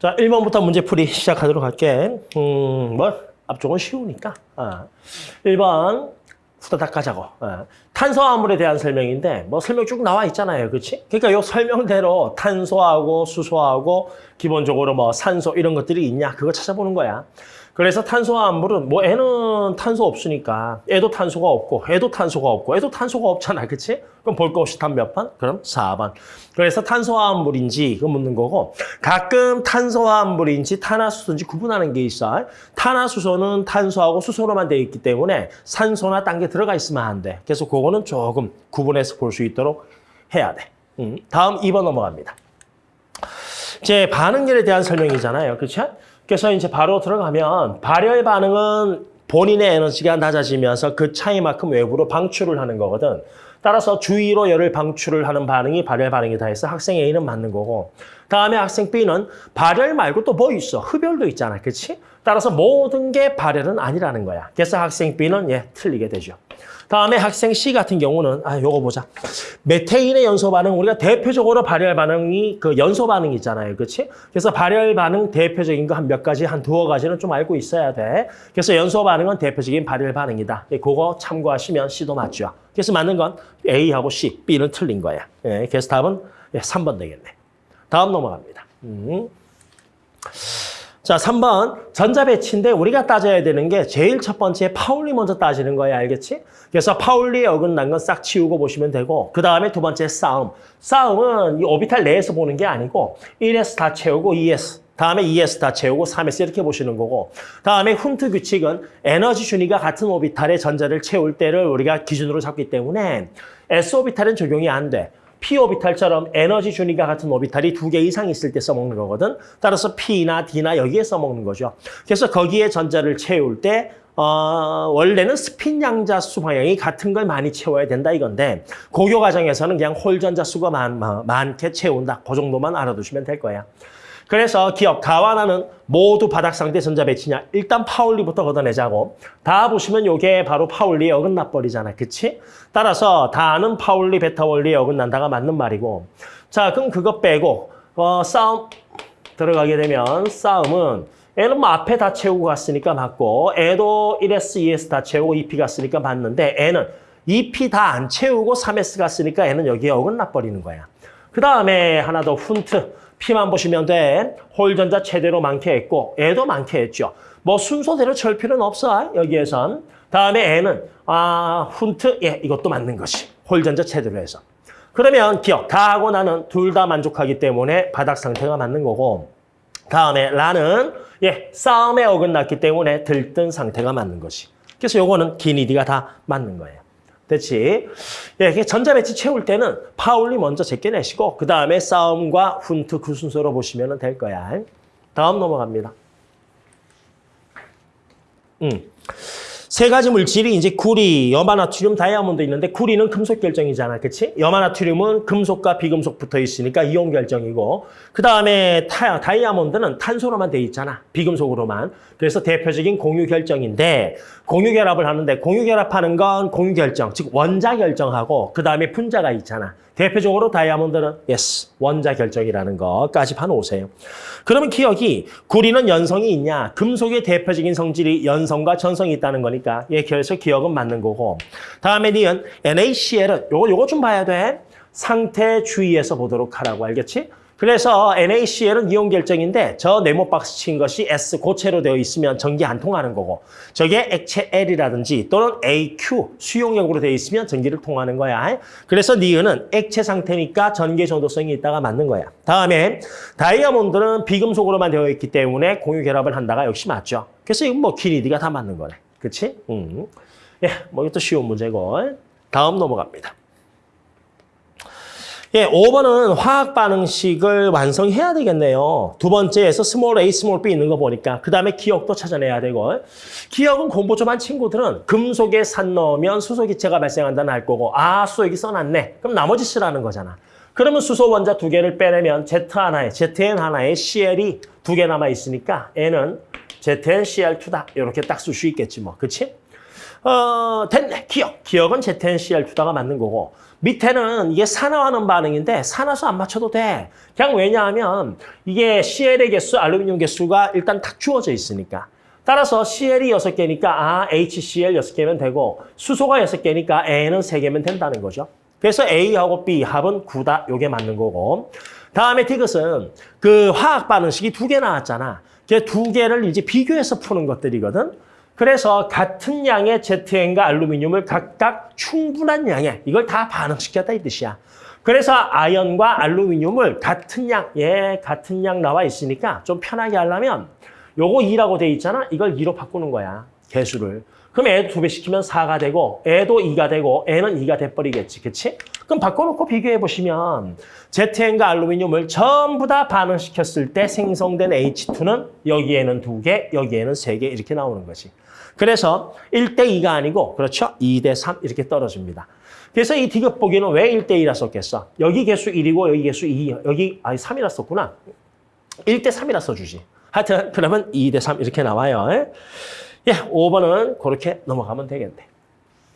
자, 1번부터 문제 풀이 시작하도록 할게. 음, 뭐, 앞쪽은 쉬우니까. 아. 1번, 후다닥 가자고. 아. 탄소화물에 대한 설명인데, 뭐 설명 쭉 나와 있잖아요. 그렇지? 그러니까 요 설명대로 탄소하고 수소하고 기본적으로 뭐 산소 이런 것들이 있냐, 그거 찾아보는 거야. 그래서 탄소화물은 뭐 애는 탄소 없으니까 애도 탄소가 없고 애도 탄소가 없고 애도 탄소가 없잖아. 그치? 그럼 볼 거 없이 답몇 번? 그럼 4번. 그래서 탄소화물인지 그 묻는 거고 가끔 탄소화물인지 탄화수소인지 구분하는 게 있어. 탄화수소는 탄소하고 수소로만 되어 있기 때문에 산소나 딴 게 들어가 있으면 안 돼. 그래서 그거는 조금 구분해서 볼 수 있도록 해야 돼. 음, 다음 2번 넘어갑니다. 이제 반응열에 대한 설명이잖아요. 그렇죠? 그래서 이제 바로 들어가면 발열 반응은 본인의 에너지가 낮아지면서 그 차이만큼 외부로 방출을 하는 거거든. 따라서 주위로 열을 방출을 하는 반응이 발열 반응이다 해서 학생 A는 맞는 거고 다음에 학생 B는 발열 말고 또 뭐 있어? 흡열도 있잖아. 그렇지? 따라서 모든 게 발열은 아니라는 거야. 그래서 학생 B는 예, 틀리게 되죠. 다음에 학생 C 같은 경우는 아 요거 보자. 메테인의 연소 반응 우리가 대표적으로 발열 반응이 그 연소 반응이 있잖아요. 그렇지? 그래서 발열 반응 대표적인 거 한 몇 가지 한 두어 가지는 좀 알고 있어야 돼. 그래서 연소 반응은 대표적인 발열 반응이다. 예, 그거 참고하시면 C도 맞죠. 그래서 맞는 건 A하고 C, B는 틀린 거야. 예, 그래서 답은 예, 3번 되겠네. 다음 넘어갑니다. 음. 자, 3번 전자배치인데 우리가 따져야 되는 게 제일 첫 번째 파울리 먼저 따지는 거야, 알겠지? 그래서 파울리에 어긋난 건 싹 치우고 보시면 되고 그 다음에 두 번째 싸움. 싸움은 이 오비탈 내에서 보는 게 아니고 1S 다 채우고 2S, 다음에 2S 다 채우고 3S 이렇게 보시는 거고 다음에 훈트 규칙은 에너지 준위가 같은 오비탈의 전자를 채울 때를 우리가 기준으로 잡기 때문에 S 오비탈은 적용이 안 돼. P 오비탈처럼 에너지 준위가 같은 오비탈이 두 개 이상 있을 때 써먹는 거거든. 따라서 P나 D나 여기에 써먹는 거죠. 그래서 거기에 전자를 채울 때 어, 원래는 스핀 양자 수 방향이 같은 걸 많이 채워야 된다 이건데 고교 과정에서는 그냥 홀 전자 수가 많, 많게 채운다. 그 정도만 알아두시면 될 거야. 그래서 기억, 다와 나는 모두 바닥 상태 전자 배치냐. 일단 파울리부터 걷어내자고. 다 보시면 이게 바로 파울리에 어긋나 버리잖아. 그치? 따라서 다는 파울리, 베타 원리에 어긋난다가 맞는 말이고. 자, 그럼 그거 빼고 어, 싸움 들어가게 되면 싸움은 애는 뭐 앞에 다 채우고 갔으니까 맞고 애도 1S, 2S 다 채우고 2P 갔으니까 맞는데 애는 2P 다 안 채우고 3S 갔으니까 애는 여기에 어긋나 버리는 거야. 그 다음에 하나 더 훈트. P만 보시면 돼. 홀전자 최대로 많게 했고 애도 많게 했죠. 뭐 순서대로 칠 필요는 없어. 여기에선. 다음에 애는 아 훈트 예 이것도 맞는 것이. 홀전자 최대로 해서. 그러면 기억 다하고 나는 둘 다 만족하기 때문에 바닥 상태가 맞는 거고 다음에 라는 예 싸움에 어긋났기 때문에 들뜬 상태가 맞는 것이. 그래서 요거는 기니디가 다 맞는 거예요. 됐지? 예, 전자배치 채울 때는 파울리 먼저 제껴내시고 그 다음에 싸움과 훈트 그 순서로 보시면 될 거야. 다음 넘어갑니다. 음. 세 가지 물질이 이제 구리, 염화나트륨, 다이아몬드 있는데 구리는 금속 결정이잖아. 그치? 염화나트륨은 금속과 비금속 붙어 있으니까 이온 결정이고 그 다음에 다이아몬드는 탄소로만 돼 있잖아. 비금속으로만. 그래서 대표적인 공유 결정인데 공유 결합을 하는데 공유 결합하는 건 공유 결정, 즉 원자 결정하고 그 다음에 분자가 있잖아. 대표적으로 다이아몬드는 yes, 원자 결정이라는 것까지 봐놓으세요. 그러면 기억이 구리는 연성이 있냐? 금속의 대표적인 성질이 연성과 전성이 있다는 거니 까 예, 그래서 기억은 맞는 거고 다음에 니은 NaCl은 요거 요거 좀 봐야 돼. 상태 주의해서 보도록 하라고 알겠지? 그래서 NaCl은 이온 결정인데 저 네모 박스 친 것이 S 고체로 되어 있으면 전기 안 통하는 거고 저게 액체 L이라든지 또는 AQ 수용력으로 되어 있으면 전기를 통하는 거야. 그래서 니은은 액체 상태니까 전기 전도성이 있다가 맞는 거야. 다음에 다이아몬드는 비금속으로만 되어 있기 때문에 공유 결합을 한다가 역시 맞죠. 그래서 이건 뭐 ㄱㄴㄷ가 다 맞는 거네. 그치? 음. 예, 뭐 이것도 쉬운 문제고. 다음 넘어갑니다. 예, 5번은 화학 반응식을 완성해야 되겠네요. 두 번째에서 small A, small B 있는 거 보니까 그 다음에 기역도 찾아내야 되고 기역은 공부 좀 한 친구들은 금속에 산 넣으면 수소기체가 발생한다는 알 거고 아, 수소 여기 써놨네. 그럼 나머지 쓰라는 거잖아. 그러면 수소 원자 두 개를 빼내면 Z 하나에, ZN 하나에 CL이 두 개 남아 있으니까 N은 ZNCl2다. 이렇게 딱 쓸 수 있겠지 뭐. 그치? 어, 됐네. 기억. 기억은 ZNCl2다가 맞는 거고 밑에는 이게 산화하는 반응인데 산화수 안 맞춰도 돼. 그냥 왜냐하면 이게 CL의 개수, 알루미늄 개수가 일단 딱 주어져 있으니까. 따라서 CL이 6개니까 아 HCl 6개면 되고 수소가 6개니까 N은 3개면 된다는 거죠. 그래서 A하고 B 합은 9다. 요게 맞는 거고. 다음에 디귿은 그 화학 반응식이 두 개 나왔잖아. 그두 개를 이제 비교해서 푸는 것들이거든. 그래서 같은 양의 ZN과 알루미늄을 각각 충분한 양에 이걸 다 반응시켰다 이 뜻이야. 그래서 아연과 알루미늄을 같은 양, 예, 같은 양 나와 있으니까 좀 편하게 하려면 요거 2라고 돼 있잖아. 이걸 2로 바꾸는 거야. 개수를. 그럼 애도 두배 시키면 4가 되고 애도 2가 되고 애는 2가 돼버리겠지. 그치? 그럼 바꿔놓고 비교해 보시면 ZN과 알루미늄을 전부 다 반응시켰을 때 생성된 H2는 여기에는 두 개, 여기에는 세 개 이렇게 나오는 거지. 그래서 1대 2가 아니고 그렇죠? 2대 3 이렇게 떨어집니다. 그래서 이 디귿 보기는 왜 1대 2라 썼겠어? 여기 개수 1이고 여기 개수 2, 여기 아니 3이라 썼구나. 1대 3이라 써주지. 하여튼 그러면 2대 3 이렇게 나와요. 예, 5번은 그렇게 넘어가면 되겠네.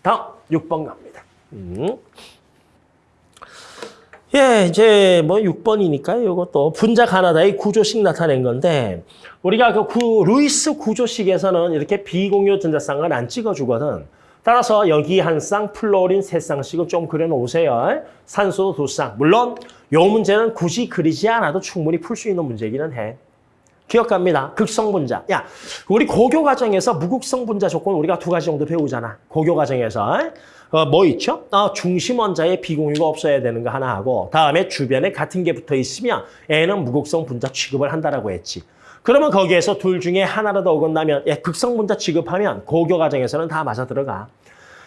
다음 6번 갑니다. 음. 예, 이제 뭐 6번이니까 이것도 분자 가나다의 구조식 나타낸 건데 우리가 그 구, 루이스 구조식에서는 이렇게 비공유 전자쌍을 안 찍어주거든. 따라서 여기 한 쌍, 플루오린 세 쌍씩을 좀 그려놓으세요. 산소 두 쌍. 물론 요 문제는 굳이 그리지 않아도 충분히 풀 수 있는 문제기는 해. 기억합니다. 극성 분자. 야, 우리 고교 과정에서 무극성 분자 조건 우리가 두 가지 정도 배우잖아. 고교 과정에서. 어, 뭐 있죠? 어, 중심 원자에 비공유가 없어야 되는 거 하나 하고 다음에 주변에 같은 게 붙어 있으면 N은 무극성 분자 취급을 한다라고 했지. 그러면 거기에서 둘 중에 하나라도 어긋나면 예, 극성 분자 취급하면 고교 과정에서는 다 맞아 들어가.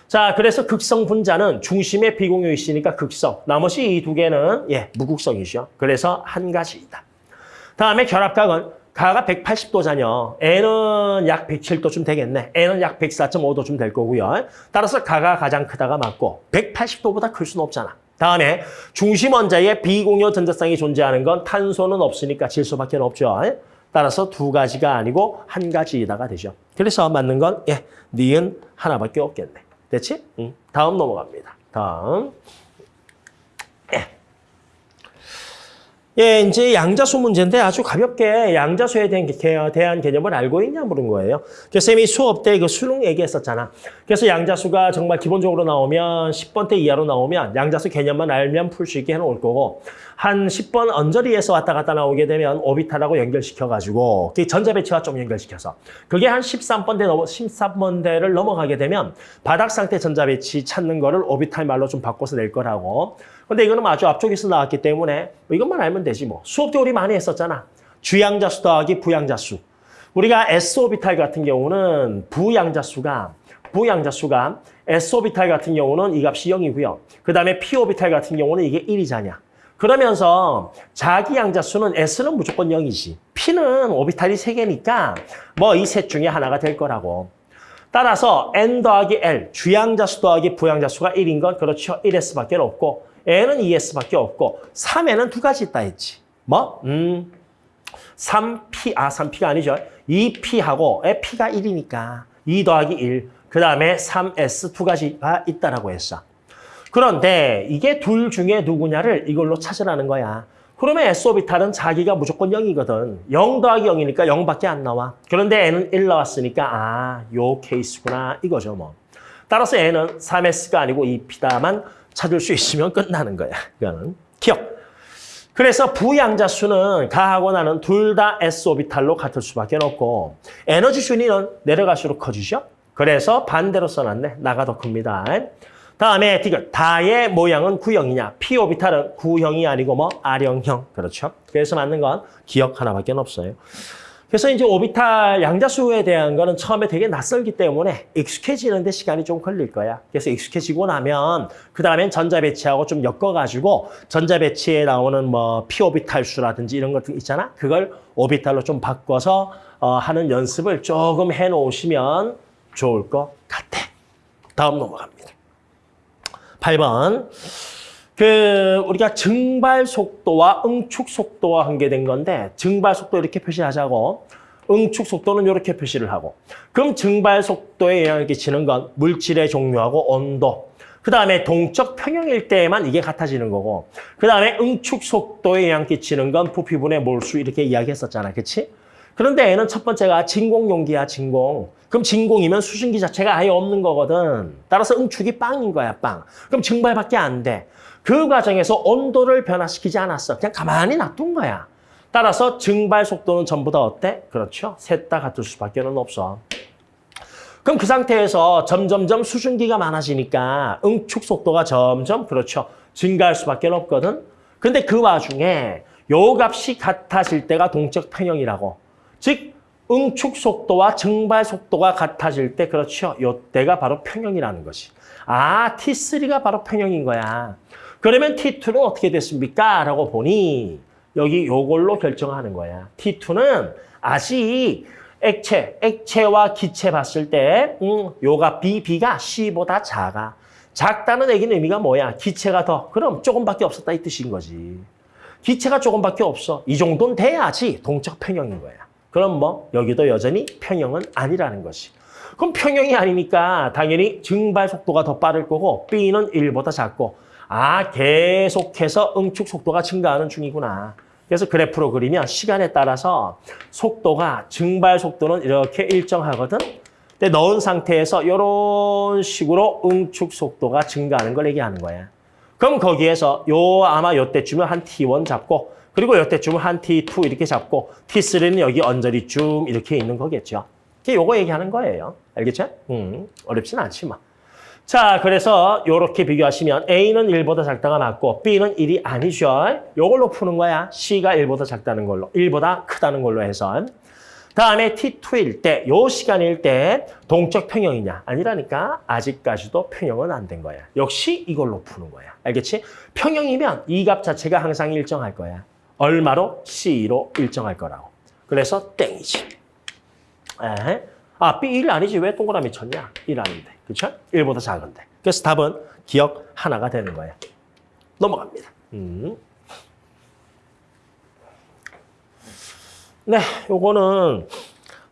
자, 그래서 극성 분자는 중심에 비공유 있으니까 극성. 나머지 이 두 개는 예, 무극성이죠. 그래서 한 가지이다. 다음에 결합각은 가가 180도잖여. N은 약 107도쯤 되겠네. N은 약 104.5도쯤 될 거고요. 따라서 가가 가장 크다가 맞고 180도보다 클 수는 없잖아. 다음에 중심 원자에 비공유 전자쌍이 존재하는 건 탄소는 없으니까 질소밖에 없죠. 따라서 두 가지가 아니고 한 가지이다가 되죠. 그래서 맞는 건 예, 니은 하나밖에 없겠네. 됐지? 응. 다음 넘어갑니다. 다음. 예, 이제 양자수 문제인데 아주 가볍게 양자수에 대한, 개- 대한 개념을 알고 있냐 물은 거예요. 그래서 쌤이 수업 때 그 수능 얘기했었잖아. 그래서 양자수가 정말 기본적으로 나오면 10번대 이하로 나오면 양자수 개념만 알면 풀 수 있게 해놓을 거고 한 10번 언저리에서 왔다 갔다 나오게 되면 오비탈하고 연결시켜가지고 그 전자배치와 좀 연결시켜서 그게 한 13번대 넘어 13번대를 넘어가게 되면 바닥 상태 전자배치 찾는 거를 오비탈 말로 좀 바꿔서 낼 거라고. 근데 이거는 아주 앞쪽에서 나왔기 때문에 뭐 이것만 알면 되지 뭐. 수업 때 우리 많이 했었잖아. 주양자수 더하기 부양자수. 우리가 S오비탈 같은 경우는 부양자수가 부양자수가 S오비탈 같은 경우는 이 값이 0이고요. 그 다음에 P오비탈 같은 경우는 이게 1이잖냐. 그러면서 자기 양자 수는 S는 무조건 0이지. P는 오비탈이 3개니까 뭐 이 셋 중에 하나가 될 거라고. 따라서 N 더하기 L, 주양자 수 더하기 부양자 수가 1인 건 그렇죠. 1S밖에 없고 N은 2S밖에 없고 3N은 두 가지 있다 했지. 뭐? 음, 3P, 아 3P가 아니죠. 2P하고 P가 1이니까 2 더하기 1, 그 다음에 3S 두 가지가 있다라고 했어. 그런데 이게 둘 중에 누구냐를 이걸로 찾으라는 거야. 그러면 S오비탈은 자기가 무조건 0이거든. 0 더하기 0이니까 0밖에 안 나와. 그런데 N은 1 나왔으니까 아, 요 케이스구나 이거죠 뭐. 따라서 N은 3S가 아니고 2P다만 찾을 수 있으면 끝나는 거야. 이거는 기억. 그래서 부양자수는 가하고 나는 둘 다 S오비탈로 같을 수밖에 없고 에너지 순위는 내려갈수록 커지죠. 그래서 반대로 써놨네. 나가 더 큽니다. 다음에 디귿. 다의 모양은 구형이냐. P오비탈은 구형이 아니고 뭐 R형형. 그렇죠. 그래서 맞는 건 기억 하나밖에 없어요. 그래서 이제 오비탈 양자수에 대한 거는 처음에 되게 낯설기 때문에 익숙해지는데 시간이 좀 걸릴 거야. 그래서 익숙해지고 나면 그 다음엔 전자 배치하고 좀 엮어가지고 전자 배치에 나오는 뭐 P오비탈 수라든지 이런 것들 있잖아. 그걸 오비탈로 좀 바꿔서 어, 하는 연습을 조금 해놓으시면 좋을 것 같아. 다음 넘어갑니다. 8번. 그 우리가 증발 속도와 응축 속도와 관계된 건데 증발 속도 이렇게 표시하자고 응축 속도는 이렇게 표시를 하고 그럼 증발 속도에 영향을 끼치는 건 물질의 종류하고 온도 그 다음에 동적 평형일 때에만 이게 같아지는 거고 그 다음에 응축 속도에 영향 끼치는 건 부피분의 몰수 이렇게 이야기했었잖아. 그치? 그런데 얘는 첫 번째가 진공 용기야, 진공. 그럼 진공이면 수증기 자체가 아예 없는 거거든. 따라서 응축이 빵인 거야, 빵. 그럼 증발밖에 안 돼. 그 과정에서 온도를 변화시키지 않았어. 그냥 가만히 놔둔 거야. 따라서 증발 속도는 전부 다 어때? 그렇죠. 셋 다 같을 수밖에 는 없어. 그럼 그 상태에서 점점점 수증기가 많아지니까 응축 속도가 점점 그렇죠. 증가할 수밖에 없거든. 근데 그 와중에 요 값이 같아질 때가 동적 평형이라고. 즉 응축 속도와 증발 속도가 같아질 때 그렇죠. 요 때가 바로 평형이라는 것이. 아, T3가 바로 평형인 거야. 그러면 T2는 어떻게 됐습니까? 라고 보니 여기 요걸로 결정하는 거야. T2는 아직 액체, 액체와 기체 봤을 때 음, 요가 B, B가 C보다 작아. 작다는 얘기는 의미가 뭐야? 기체가 더. 그럼 조금밖에 없었다 이 뜻인 거지. 기체가 조금밖에 없어. 이 정도는 돼야지 동적 평형인 거야. 그럼 뭐 여기도 여전히 평형은 아니라는 것이. 그럼 평형이 아니니까 당연히 증발 속도가 더 빠를 거고 B는 1보다 작고 아 계속해서 응축 속도가 증가하는 중이구나. 그래서 그래프로 그리면 시간에 따라서 속도가 증발 속도는 이렇게 일정하거든. 근데 넣은 상태에서 이런 식으로 응축 속도가 증가하는 걸 얘기하는 거야. 그럼 거기에서 요 아마 요때쯤은 한 T1 잡고 그리고 요때쯤은 한 T2 이렇게 잡고 T3는 여기 언저리 쯤 이렇게 있는 거겠죠. 이게 요거 얘기하는 거예요. 알겠죠? 음, 어렵진 않지 뭐. 자, 그래서 요렇게 비교하시면 A는 1보다 작다가 맞고 B는 1이 아니죠. 요걸로 푸는 거야. C가 1보다 작다는 걸로, 1보다 크다는 걸로 해서. 다음에 T2일 때, 요 시간일 때 동적 평형이냐? 아니라니까 아직까지도 평형은 안 된 거야. 역시 이걸로 푸는 거야. 알겠지? 평형이면 이 값 자체가 항상 일정할 거야. 얼마로? C로 일정할 거라고. 그래서 땡이지. 에? 아, B1 아니지. 왜 동그라미 쳤냐? 1 아닌데. 그렇죠? 1보다 작은데. 그래서 답은 기억 하나가 되는 거예요. 넘어갑니다. 음. 네, 요거는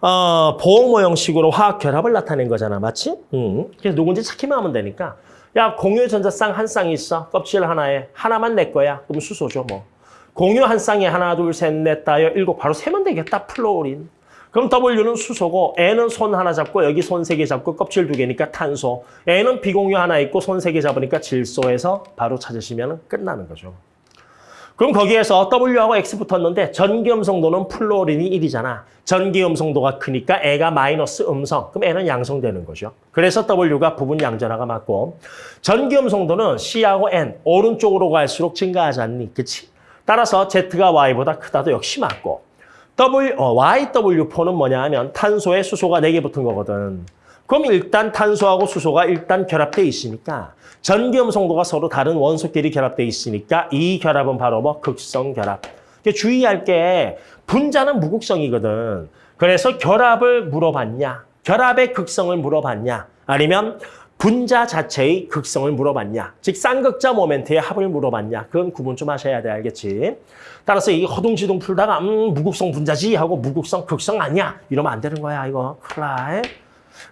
어, 보호 형식으로 화학 결합을 나타낸 거잖아. 맞지? 음. 그래서 누군지 찾기만 하면 되니까. 야, 공유 전자쌍 한 쌍이 있어. 껍질 하나에. 하나만 내 거야. 그럼 수소죠, 뭐. 공유 한 쌍에 하나, 둘, 셋, 넷, 다여, 일곱. 바로 세면 되겠다. 플로린. 그럼 W는 수소고 N은 손 하나 잡고 여기 손 세 개 잡고 껍질 두 개니까 탄소. N은 비공유 하나 있고 손 세 개 잡으니까 질소에서 바로 찾으시면 끝나는 거죠. 그럼 거기에서 W하고 X 붙었는데 전기음성도는 플로린이 1이잖아. 전기음성도가 크니까 애가 마이너스 음성. 그럼 N은 양성되는 거죠. 그래서 W가 부분 양전화가 맞고 전기음성도는 C하고 N 오른쪽으로 갈수록 증가하지 않니? 그치? 따라서 Z가 Y보다 크다도 역시 맞고 W, 어, YW4는 뭐냐 하면 탄소에 수소가 4개 붙은 거거든. 그럼 일단 탄소하고 수소가 일단 결합돼 있으니까 전기음성도가 서로 다른 원소끼리 결합돼 있으니까 이 결합은 바로 뭐 극성 결합. 주의할 게 분자는 무극성이거든. 그래서 결합을 물어봤냐? 결합의 극성을 물어봤냐? 아니면 분자 자체의 극성을 물어봤냐? 즉 쌍극자 모멘트의 합을 물어봤냐? 그건 구분 좀 하셔야 돼, 알겠지? 따라서 이 허둥지둥 풀다가 음 무극성 분자지 하고 무극성 극성 아니야? 이러면 안 되는 거야, 이거. 클라이.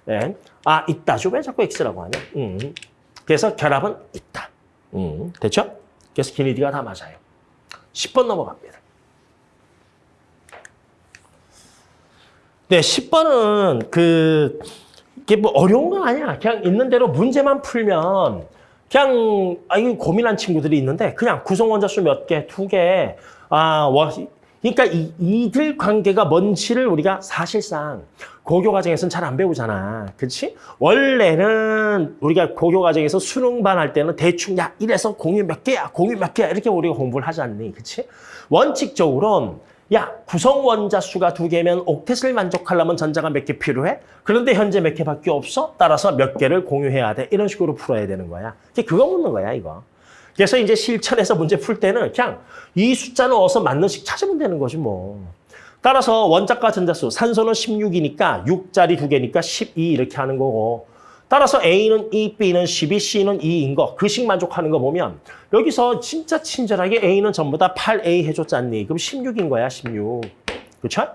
네. 아, 있다죠. 왜 자꾸 X라고 하냐? 음. 그래서 결합은 있다. 음. 됐죠? 그래서 기니디가 다 맞아요. 10번 넘어갑니다. 네, 10번은 그 이게 뭐 어려운 건 아니야. 그냥 있는 대로 문제만 풀면 그냥 아 이거 고민한 친구들이 있는데 그냥 구성 원자 수 몇 개, 두 개. 아, 와 그러니까 이, 이들 관계가 뭔지를 우리가 사실상 고교 과정에서는 잘 안 배우잖아. 그렇지? 원래는 우리가 고교 과정에서 수능반 할 때는 대충 야 이래서 공유 몇 개야, 공유 몇 개야 이렇게 우리가 공부를 하지 않니? 그렇지? 원칙적으로는 야 구성 원자 수가 두 개면 옥텟을 만족하려면 전자가 몇 개 필요해? 그런데 현재 몇 개밖에 없어? 따라서 몇 개를 공유해야 돼. 이런 식으로 풀어야 되는 거야. 그거 묻는 거야 이거. 그래서 이제 실천해서 문제 풀 때는 그냥 이 숫자 넣어서 맞는 식 찾으면 되는 거지 뭐. 따라서 원자과 전자수, 산소는 16이니까 6짜리 두 개니까 12 이렇게 하는 거고 따라서 A는 2, B는 12, C는 2인 거, 그 식 만족하는 거 보면 여기서 진짜 친절하게 A는 전부 다 8A 해줬잖니. 그럼 16인 거야, 16. 그렇죠?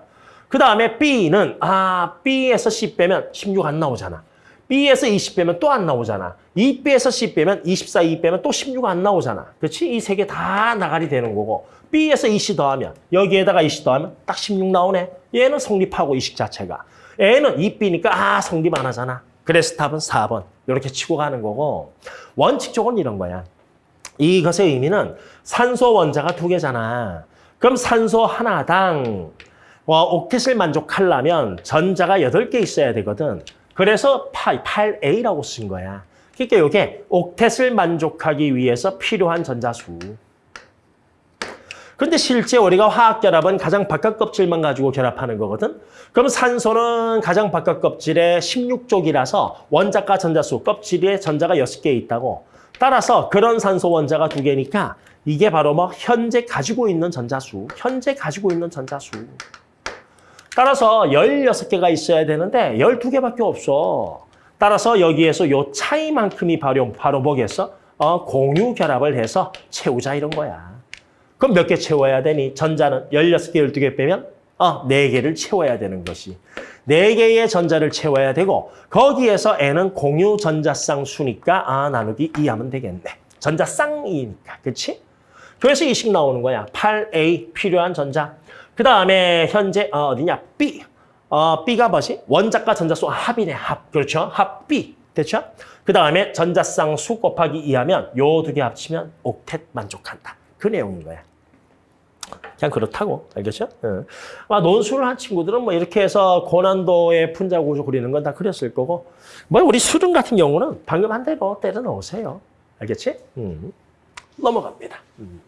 그 다음에 B는 아 B에서 C 빼면 16 안 나오잖아. B에서 20 빼면 또 안 나오잖아. 2B에서 C 빼면 24, 2 빼면 또 16 안 나오잖아. 그렇지? 이 세 개 다 나가리 되는 거고 B에서 20 더하면 여기에다가 20 더하면 딱 16 나오네. 얘는 성립하고 이 식 자체가. A는 2B니까 아 성립 안 하잖아. 그래서 답은 4번. 이렇게 치고 가는 거고 원칙적으로 이런 거야. 이것의 의미는 산소 원자가 두 개잖아. 그럼 산소 하나당 와, 옥텟을 만족하려면 전자가 8개 있어야 되거든. 그래서 8, 8A라고 쓴 거야. 그러니까 이게 옥텟을 만족하기 위해서 필요한 전자수. 근데 실제 우리가 화학 결합은 가장 바깥 껍질만 가지고 결합하는 거거든. 그럼 산소는 가장 바깥 껍질에 16쪽이라서 원자과 전자수 껍질에 전자가 6개 있다고. 따라서 그런 산소 원자가 두 개니까 이게 바로 뭐 현재 가지고 있는 전자수, 현재 가지고 있는 전자수. 따라서 16개가 있어야 되는데 12개밖에 없어. 따라서 여기에서 요 차이만큼이 바로, 바로 뭐겠어? 어, 공유 결합을 해서 채우자 이런 거야. 그럼 몇 개 채워야 되니? 전자는 16개, 12개 빼면 어, 4개를 채워야 되는 것이. 4개의 전자를 채워야 되고 거기에서 N은 공유 전자쌍 수니까 아 나누기 2 하면 되겠네. 전자쌍이니까. 그렇지? 그래서 이식 나오는 거야. 8A 필요한 전자. 그 다음에 현재 어, 어디냐? B. 어, B가 뭐지? 원자과 전자수 합이네. 합. 그렇죠? 합 B. 됐죠? 그 다음에 전자쌍 수 곱하기 2 하면 요 두 개 합치면 옥텟 만족한다. 그 내용인 거야. 그냥 그렇다고 알겠죠? 응. 아, 논술을 한 친구들은 뭐 이렇게 해서 고난도의 분자 구조 그리는 건 다 그렸을 거고 뭐 우리 수능 같은 경우는 방금 한 대로 때려 넣으세요. 알겠지? 음. 넘어갑니다. 음.